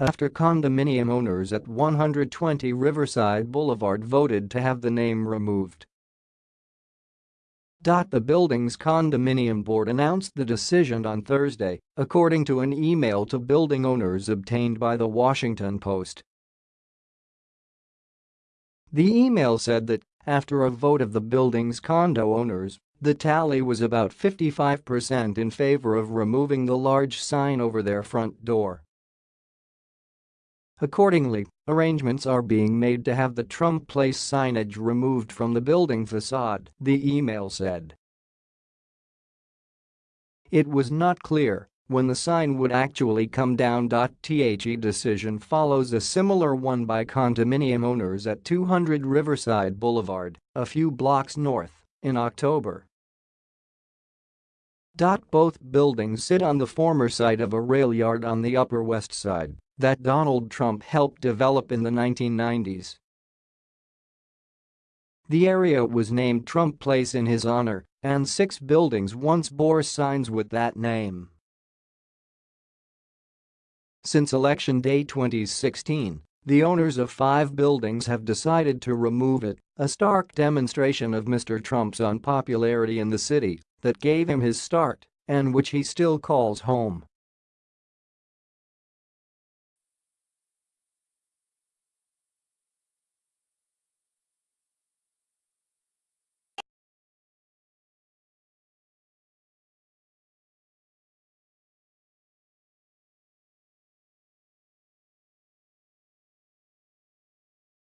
After condominium owners at 120 Riverside Boulevard voted to have the name removed. The building's condominium board announced the decision on Thursday, according to an email to building owners obtained by The Washington Post. The email said that, after a vote of the building's condo owners, the tally was about 55% in favor of removing the large sign over their front door. Accordingly, arrangements are being made to have the Trump Place signage removed from the building facade, the email said. It was not clear when the sign would actually come down. The decision follows a similar one by condominium owners at 200 Riverside Boulevard, a few blocks north, in October. Both buildings sit on the former site of a rail yard on the Upper West Side that Donald Trump helped develop in the 1990s. The area was named Trump Place in his honor, and six buildings once bore signs with that name. Since Election Day 2016, the owners of five buildings have decided to remove it, a stark demonstration of Mr. Trump's unpopularity in the city that gave him his start and which he still calls home.